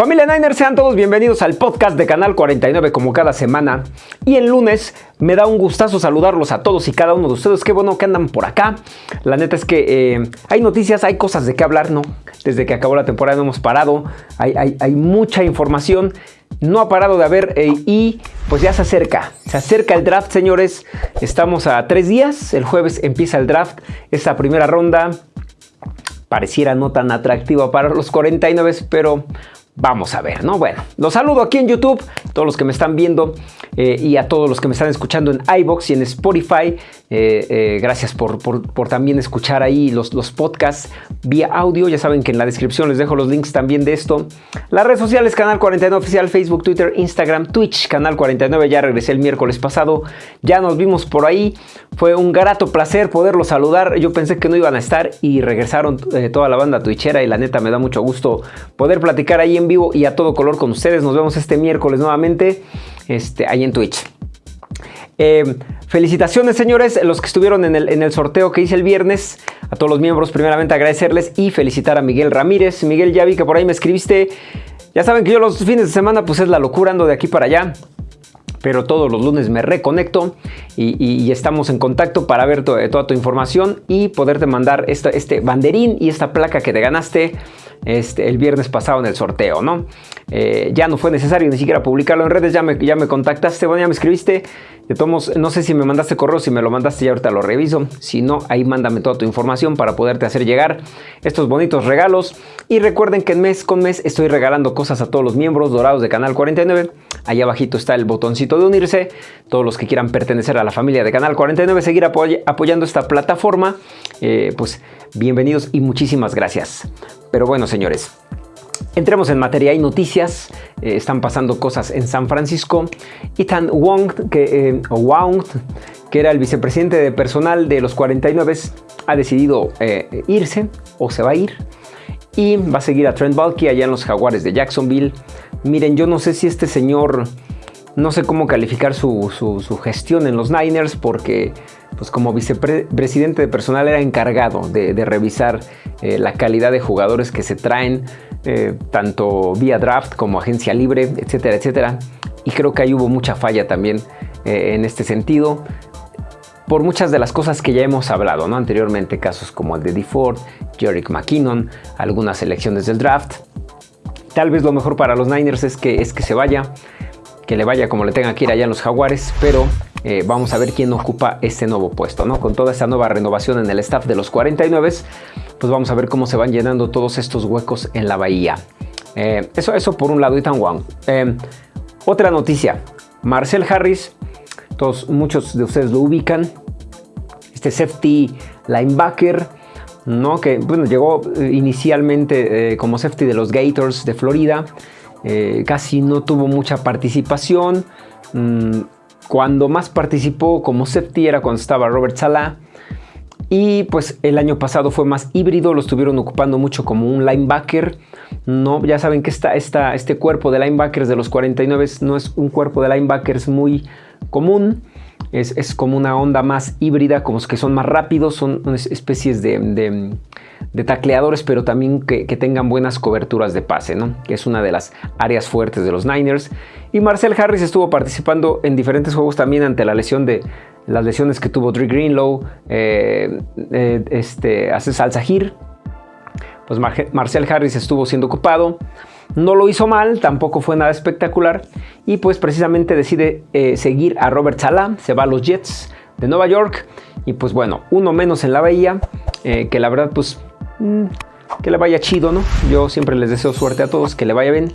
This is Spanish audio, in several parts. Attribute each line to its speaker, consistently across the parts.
Speaker 1: Familia Niner, sean todos bienvenidos al podcast de Canal 49 como cada semana. Y el lunes me da un gustazo saludarlos a todos y cada uno de ustedes. Qué bueno que andan por acá. La neta es que eh, hay noticias, hay cosas de qué hablar, ¿no? Desde que acabó la temporada no hemos parado. Hay, mucha información. No ha parado de haber eh, y pues ya se acerca. Se acerca el draft, señores. Estamos a tres días. El jueves empieza el draft. Esta primera ronda pareciera no tan atractiva para los 49, pero Vamos a ver, ¿no? Bueno, los saludo aquí en YouTube, todos los que me están viendo eh, y a todos los que me están escuchando en iBox y en Spotify. Eh, eh, gracias por, también escuchar ahí los, los podcasts vía audio. Ya saben que en la descripción les dejo los links también de esto. Las redes sociales, Canal 49 Oficial, Facebook, Twitter, Instagram, Twitch, Canal 49. Ya regresé el miércoles pasado. Ya nos vimos por ahí. Fue un grato placer poderlos saludar. Yo pensé que no iban a estar y regresaron toda la banda twitchera y la neta me da mucho gusto poder platicar ahí en vivo y a todo color con ustedes. Nos vemos este miércoles nuevamente este, ahí en Twitch. Eh, felicitaciones señores, los que estuvieron en el, en el, sorteo que hice el viernes. A todos los miembros, primeramente agradecerles y felicitar a Miguel Ramírez. Miguel, ya vi que por ahí me escribiste. Ya saben que yo los fines de semana pues es la locura, ando de aquí para allá. Pero todos los lunes me reconecto y, estamos en contacto para ver toda tu información y poderte mandar este banderín y esta placa que te ganaste este, el viernes pasado en el sorteo, ¿no? Eh, ya no fue necesario ni siquiera publicarlo en redes, ya me, ya me contactaste, bueno, ya me escribiste. De todos no sé si me mandaste correo, si me lo mandaste ya ahorita lo reviso. Si no, ahí mándame toda tu información para poderte hacer llegar estos bonitos regalos. Y recuerden que mes con mes estoy regalando cosas a todos los miembros dorados de Canal 49. Allá abajito está el botoncito de unirse. Todos los que quieran pertenecer a la familia de Canal 49, seguir apoyando esta plataforma, eh, pues bienvenidos y muchísimas gracias. Pero bueno, señores, Entremos en materia, hay noticias, eh, están pasando cosas en San Francisco. Ethan Wong, que, eh, Wong, que era el vicepresidente de personal de los 49, ha decidido eh, irse o se va a ir y va a seguir a Trent Balky allá en los Jaguares de Jacksonville. Miren, yo no sé si este señor, no sé cómo calificar su, su gestión en los Niners porque pues como vicepresidente de personal era encargado de, revisar eh, la calidad de jugadores que se traen, eh, tanto vía draft como agencia libre, etcétera, etcétera. Y creo que ahí hubo mucha falla también eh, en este sentido por muchas de las cosas que ya hemos hablado ¿no? anteriormente, casos como el de DeFord, Jerick McKinnon, algunas selecciones del draft. Tal vez lo mejor para los Niners es que, es que se vaya, que le vaya como le tenga que ir allá en los Jaguares, pero eh, vamos a ver quién ocupa este nuevo puesto, ¿no? Con toda esta nueva renovación en el staff de los 49, pues vamos a ver cómo se van llenando todos estos huecos en la bahía. Eh, eso, eso por un lado, Ethan Wang. Eh, otra noticia, Marcel Harris, todos, muchos de ustedes lo ubican, este safety linebacker, ¿no? que bueno, llegó inicialmente como safety de los Gators de Florida, casi no tuvo mucha participación, mm, cuando más participó como safety era cuando estaba Robert Salah. Y pues el año pasado fue más híbrido, lo estuvieron ocupando mucho como un linebacker. No, ya saben que esta, este cuerpo de linebackers de los 49 no es un cuerpo de linebackers muy común. Es, como una onda más híbrida, como que son más rápidos, son especies de, tacleadores, pero también que, tengan buenas coberturas de pase, ¿no? que es una de las áreas fuertes de los Niners. Y Marcel Harris estuvo participando en diferentes juegos también ante la lesión de las lesiones que tuvo Dre Greenlow, eh, eh, este. Pues Marcel Harris estuvo siendo ocupado. No lo hizo mal, tampoco fue nada espectacular y pues precisamente decide eh, seguir a Robert Salah, se va a los Jets de Nueva York y pues bueno, uno menos en la bahía, eh, que la verdad pues mm, que le vaya chido, ¿no? Yo siempre les deseo suerte a todos, que le vaya bien,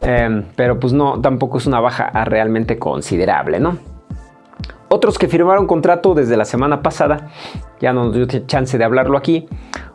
Speaker 1: em, pero pues no, tampoco es una baja realmente considerable, ¿no? Otros que firmaron contrato desde la semana pasada, ya no nos dio chance de hablarlo aquí,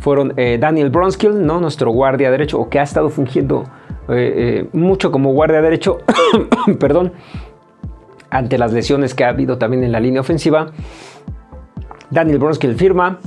Speaker 1: fueron eh, Daniel Bronskill, ¿no? nuestro guardia derecho, o que ha estado fungiendo eh, eh, mucho como guardia derecho, perdón, ante las lesiones que ha habido también en la línea ofensiva. Daniel Bronskill firma,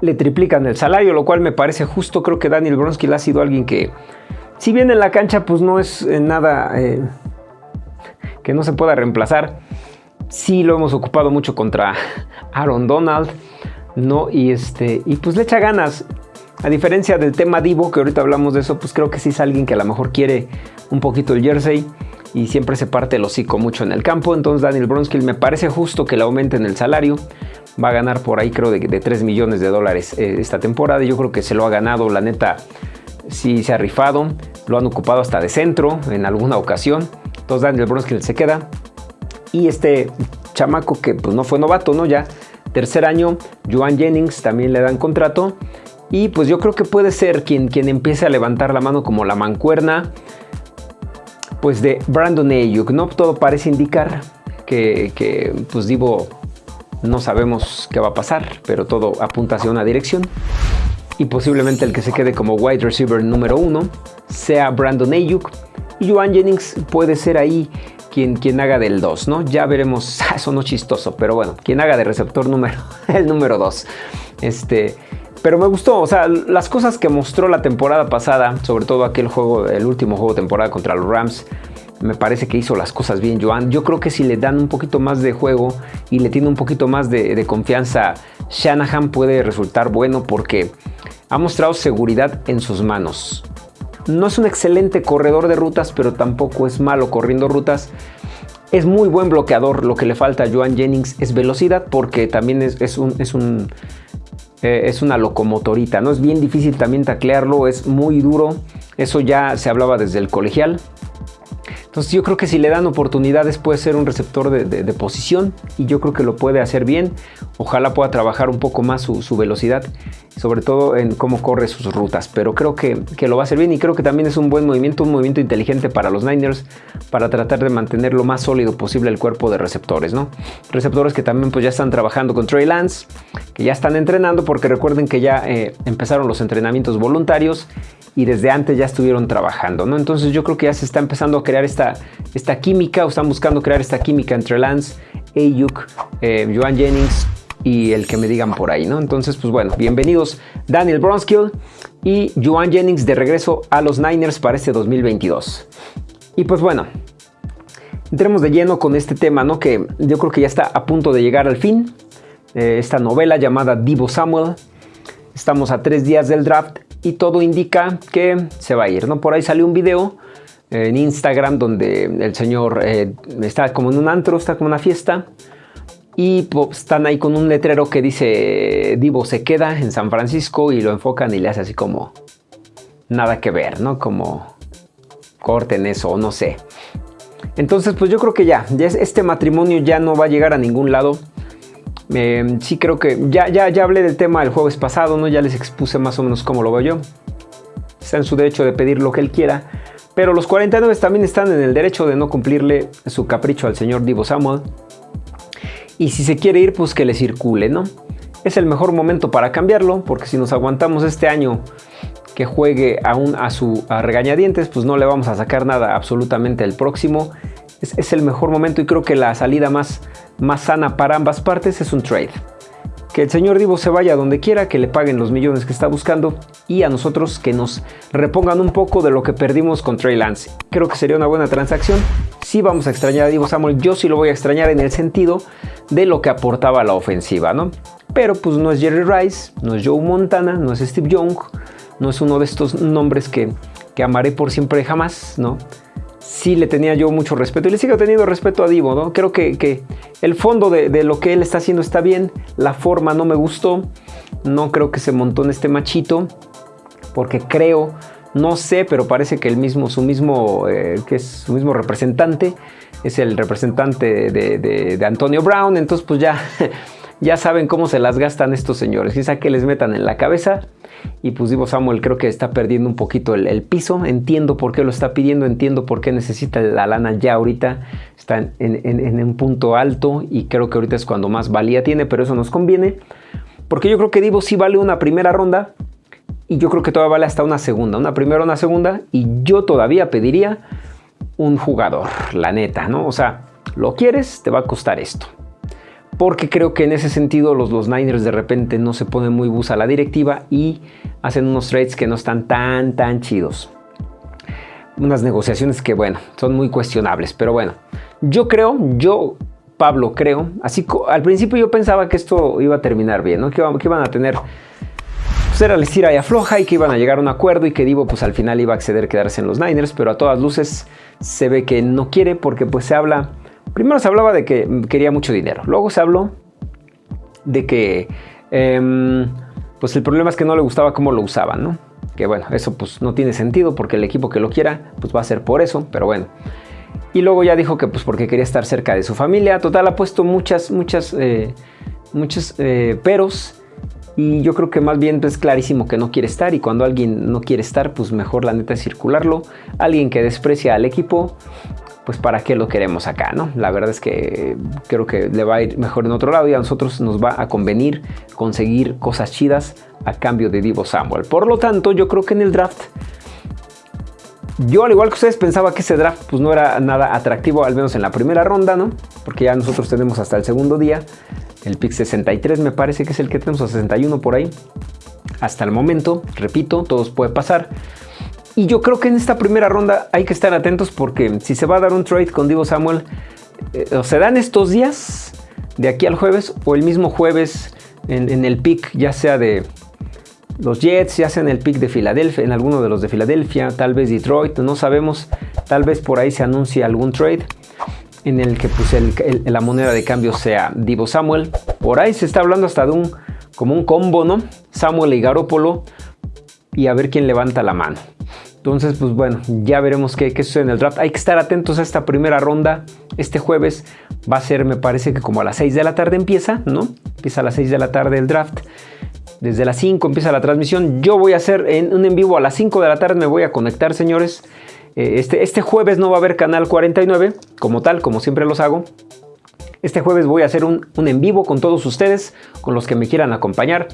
Speaker 1: le triplican el salario, lo cual me parece justo. Creo que Daniel Bronskill ha sido alguien que, si bien en la cancha, pues no es nada que no se pueda reemplazar. Sí lo hemos ocupado mucho contra Aaron Donald, ¿no? Y, este, y pues le echa ganas. A diferencia del tema Divo, que ahorita hablamos de eso, pues creo que sí es alguien que a lo mejor quiere un poquito el jersey y siempre se parte el hocico mucho en el campo. Entonces Daniel Bronskill me parece justo que le aumenten el salario. Va a ganar por ahí creo de, 3 millones de dólares eh, esta temporada. Yo creo que se lo ha ganado, la neta, sí se ha rifado. Lo han ocupado hasta de centro en alguna ocasión. Entonces Daniel Bronskill se queda. Y este chamaco que pues no fue novato, ¿no? Ya tercer año, Joan Jennings también le dan contrato. Y pues yo creo que puede ser quien, quien empiece a levantar la mano como la mancuerna pues de Brandon Ayuk, ¿no? Todo parece indicar que, pues Divo no sabemos qué va a pasar, pero todo apunta hacia una dirección. Y posiblemente el que se quede como wide receiver número uno sea Brandon Ayuk. Y Joan Jennings puede ser ahí quien, quien haga del 2, ¿no? Ya veremos, eso no chistoso, pero bueno, quien haga de receptor número, el número 2. Este, pero me gustó, o sea, las cosas que mostró la temporada pasada, sobre todo aquel juego, el último juego de temporada contra los Rams, me parece que hizo las cosas bien Joan. Yo creo que si le dan un poquito más de juego y le tiene un poquito más de, confianza, Shanahan puede resultar bueno porque ha mostrado seguridad en sus manos. No es un excelente corredor de rutas, pero tampoco es malo corriendo rutas. Es muy buen bloqueador. Lo que le falta a Joan Jennings es velocidad porque también es, un, es un eh, es una locomotorita, ¿no? Es bien difícil también taclearlo, es muy duro. Eso ya se hablaba desde el colegial. Entonces yo creo que si le dan oportunidades puede ser un receptor de, posición y yo creo que lo puede hacer bien. Ojalá pueda trabajar un poco más su, velocidad, sobre todo en cómo corre sus rutas. Pero creo que, lo va a hacer bien y creo que también es un buen movimiento, un movimiento inteligente para los Niners para tratar de mantener lo más sólido posible el cuerpo de receptores. ¿no? Receptores que también pues, ya están trabajando con Trey Lance, que ya están entrenando porque recuerden que ya eh, empezaron los entrenamientos voluntarios y desde antes ya estuvieron trabajando, ¿no? Entonces yo creo que ya se está empezando a crear esta, esta química, o están buscando crear esta química entre Lance, Ayuk, eh, Joan Jennings y el que me digan por ahí, ¿no? Entonces, pues bueno, bienvenidos Daniel Bronskill y Joan Jennings de regreso a los Niners para este 2022. Y pues bueno, entremos de lleno con este tema, ¿no? Que yo creo que ya está a punto de llegar al fin. Eh, esta novela llamada Divo Samuel. Estamos a tres días del draft y todo indica que se va a ir. ¿no? Por ahí salió un video en Instagram donde el señor eh, está como en un antro, está como una fiesta y pues, están ahí con un letrero que dice Divo se queda en San Francisco y lo enfocan y le hace así como nada que ver, ¿no? Como corten eso o no sé. Entonces pues yo creo que ya, este matrimonio ya no va a llegar a ningún lado. Em, sí creo que ya, ya, ya hablé del tema el jueves pasado, ¿no? Ya les expuse más o menos cómo lo veo yo. Está en su derecho de pedir lo que él quiera. Pero los 49 también están en el derecho de no cumplirle su capricho al señor Divo Samuel. Y si se quiere ir, pues que le circule, ¿no? Es el mejor momento para cambiarlo, porque si nos aguantamos este año que juegue aún a su regañadientes, pues no le vamos a sacar nada absolutamente el próximo es, el mejor momento y creo que la salida más, más sana para ambas partes es un trade. Que el señor Divo se vaya donde quiera, que le paguen los millones que está buscando y a nosotros que nos repongan un poco de lo que perdimos con Trey Lance. Creo que sería una buena transacción. Sí vamos a extrañar a Divo Samuel, yo sí lo voy a extrañar en el sentido de lo que aportaba la ofensiva, ¿no? Pero pues no es Jerry Rice, no es Joe Montana, no es Steve Young, no es uno de estos nombres que, que amaré por siempre jamás, ¿no? Sí le tenía yo mucho respeto y le sigo teniendo respeto a Divo, ¿no? Creo que, el fondo de, lo que él está haciendo está bien, la forma no me gustó, no creo que se montó en este machito, porque creo, no sé, pero parece que el mismo, su mismo, eh, que es su mismo representante, es el representante de, de Antonio Brown, entonces pues ya, ya saben cómo se las gastan estos señores, quizá que les metan en la cabeza y pues Divo Samuel creo que está perdiendo un poquito el, piso. Entiendo por qué lo está pidiendo, entiendo por qué necesita la lana ya ahorita. Está en, un punto alto y creo que ahorita es cuando más valía tiene, pero eso nos conviene. Porque yo creo que Divo sí vale una primera ronda y yo creo que todavía vale hasta una segunda. Una primera, una segunda y yo todavía pediría un jugador, la neta, ¿no? O sea, lo quieres, te va a costar esto porque creo que en ese sentido los, los Niners de repente no se ponen muy bus a la directiva y hacen unos trades que no están tan, tan chidos. Unas negociaciones que, bueno, son muy cuestionables, pero bueno, yo creo, yo, Pablo, creo, así al principio yo pensaba que esto iba a terminar bien, que, iban a tener pues era el estira y afloja y que iban a llegar a un acuerdo y que Divo pues al final iba a acceder a quedarse en los Niners, pero a todas luces se ve que no quiere porque pues se habla, primero se hablaba de que quería mucho dinero, luego se habló de que em, pues el problema es que no le gustaba cómo lo usaban, ¿no? Que bueno, eso pues no tiene sentido porque el equipo que lo quiera pues va a ser por eso, pero bueno. Y luego ya dijo que pues porque quería estar cerca de su familia, total ha puesto muchas, muchas, eh, muchos eh, peros y yo creo que más bien es clarísimo que no quiere estar y cuando alguien no quiere estar, pues mejor la neta es circularlo. Alguien que desprecia al equipo, pues para qué lo queremos acá, ¿no? La verdad es que creo que le va a ir mejor en otro lado y a nosotros nos va a convenir conseguir cosas chidas a cambio de Divo Samuel. Por lo tanto, yo creo que en el draft yo, al igual que ustedes, pensaba que ese draft pues, no era nada atractivo, al menos en la primera ronda, ¿no? Porque ya nosotros tenemos hasta el segundo día. El pick 63 me parece que es el que tenemos, a 61 por ahí. Hasta el momento, repito, todos puede pasar. Y yo creo que en esta primera ronda hay que estar atentos porque si se va a dar un trade con Divo Samuel, eh, o se dan estos días de aquí al jueves o el mismo jueves en, el pick, ya sea de los Jets, ya sea en el pick de Filadelfia, en alguno de los de Filadelfia, tal vez Detroit, no sabemos, tal vez por ahí se anuncie algún trade en el que pues, la moneda de cambio sea Divo Samuel. Por ahí se está hablando hasta de un como un combo, ¿no? Samuel y Garópolo y a ver quién levanta la mano. Entonces, pues bueno, ya veremos qué, qué, sucede en el draft. Hay que estar atentos a esta primera ronda. Este jueves va a ser, me parece que como a las 6 de la tarde empieza, ¿no? Empieza a las 6 de la tarde el draft. Desde las 5 empieza la transmisión. Yo voy a hacer en un en vivo a las 5 de la tarde. Me voy a conectar, señores. Eh, este, este jueves no va a haber canal 49, como tal, como siempre los hago. Este jueves voy a hacer un, en vivo con todos ustedes, con los que me quieran acompañar,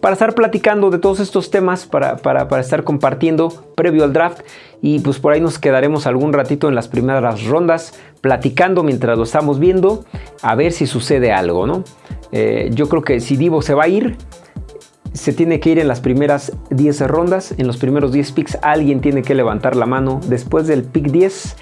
Speaker 1: para estar platicando de todos estos temas, para, para, estar compartiendo previo al draft. Y pues por ahí nos quedaremos algún ratito en las primeras rondas, platicando mientras lo estamos viendo, a ver si sucede algo, ¿no? Eh, yo creo que si Divo se va a ir, se tiene que ir en las primeras 10 rondas, en los primeros 10 picks alguien tiene que levantar la mano. Después del pick 10,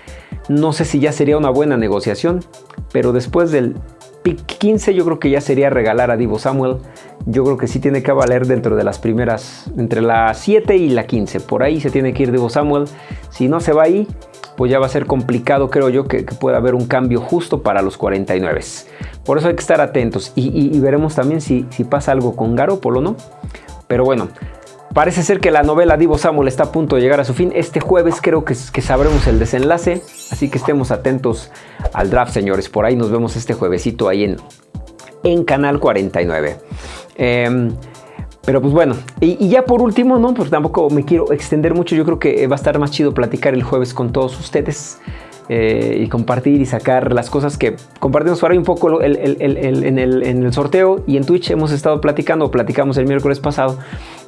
Speaker 1: no sé si ya sería una buena negociación, pero después del pick 15 yo creo que ya sería regalar a Divo Samuel. Yo creo que sí tiene que valer dentro de las primeras, entre la 7 y la 15. Por ahí se tiene que ir Divo Samuel. Si no se va ahí, pues ya va a ser complicado, creo yo, que, pueda haber un cambio justo para los 49. Por eso hay que estar atentos y, veremos también si, si, pasa algo con Garópolo, ¿no? Pero bueno, parece ser que la novela Divo Samuel está a punto de llegar a su fin. Este jueves creo que, sabremos el desenlace, así que estemos atentos al draft, señores. Por ahí nos vemos este juevesito ahí en, en Canal 49. Pero pues bueno, y, ya por último, ¿no? Pues tampoco me quiero extender mucho. Yo creo que va a estar más chido platicar el jueves con todos ustedes. Eh, y compartir y sacar las cosas que compartimos por ahí un poco en, el, sorteo y en Twitch hemos estado platicando, platicamos el miércoles pasado,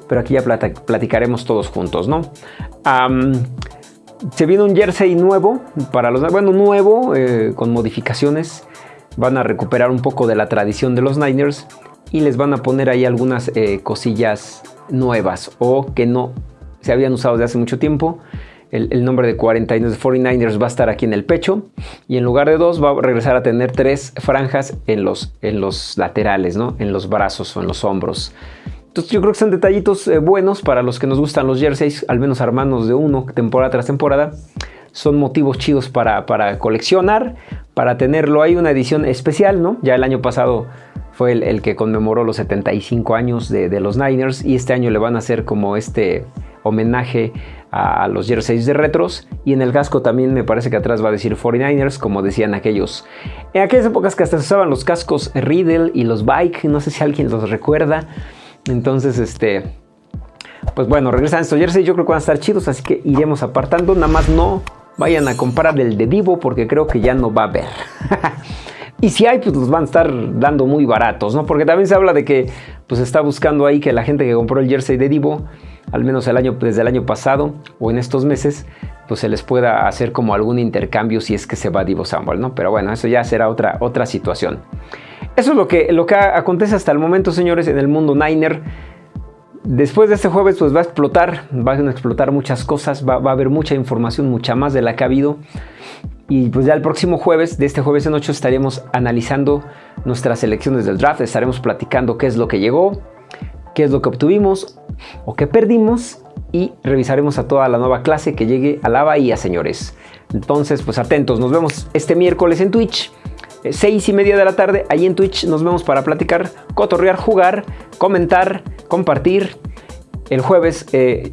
Speaker 1: pero aquí ya platicaremos todos juntos, ¿no? se viene un jersey nuevo para los, bueno, nuevo, eh, con modificaciones. Van a recuperar un poco de la tradición de los Niners y les van a poner ahí algunas eh, cosillas nuevas o que no se habían usado desde hace mucho tiempo. El, nombre de 49 49ers va a estar aquí en el pecho y en lugar de dos va a regresar a tener tres franjas en los, en los laterales, ¿no? en los brazos o en los hombros. Yo creo que son detallitos eh, buenos para los que nos gustan los jerseys, al menos armados de uno temporada tras temporada. Son motivos chidos para, para coleccionar, para tenerlo. Hay una edición especial, ¿no? Ya el año pasado fue el, que conmemoró los 75 años de, los Niners y este año le van a hacer como este homenaje a los jerseys de retros y en el casco también me parece que atrás va a decir 49ers como decían aquellos en aquellas épocas que hasta se usaban los cascos Riddle y los Bike no sé si alguien los recuerda entonces este pues bueno regresan estos jerseys yo creo que van a estar chidos así que iremos apartando nada más no vayan a comprar el de Divo porque creo que ya no va a haber Y si hay, pues los van a estar dando muy baratos, ¿no? Porque también se habla de que pues está buscando ahí que la gente que compró el jersey de Divo, al menos el año, desde el año pasado o en estos meses, pues se les pueda hacer como algún intercambio si es que se va Divo Samuel, ¿no? Pero bueno, eso ya será otra, otra situación. Eso es lo que, lo que acontece hasta el momento, señores, en el mundo Niner. Después de este jueves, pues va a explotar, van a explotar muchas cosas, va, va a haber mucha información, mucha más de la que ha habido. Y pues ya el próximo jueves, de este jueves en 8, estaremos analizando nuestras selecciones del draft, estaremos platicando qué es lo que llegó, qué es lo que obtuvimos o qué perdimos y revisaremos a toda la nueva clase que llegue a la bahía, señores. Entonces, pues atentos, nos vemos este miércoles en Twitch. Eh, seis y media de la tarde, ahí en Twitch nos vemos para platicar, cotorrear, jugar, comentar, compartir. El jueves eh,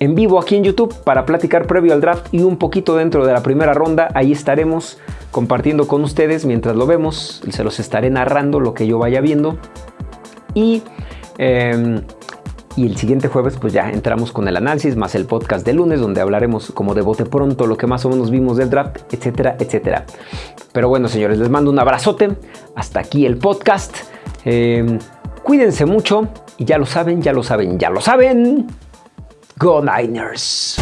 Speaker 1: en vivo aquí en YouTube para platicar previo al draft y un poquito dentro de la primera ronda. Ahí estaremos compartiendo con ustedes mientras lo vemos. Se los estaré narrando lo que yo vaya viendo. Y, em, y el siguiente jueves pues ya entramos con el análisis más el podcast de lunes donde hablaremos como de bote pronto lo que más o menos vimos del draft, etcétera, etcétera. Pero bueno señores, les mando un abrazote. Hasta aquí el podcast. Em, cuídense mucho y ya lo saben, ya lo saben, ya lo saben. Go Niners!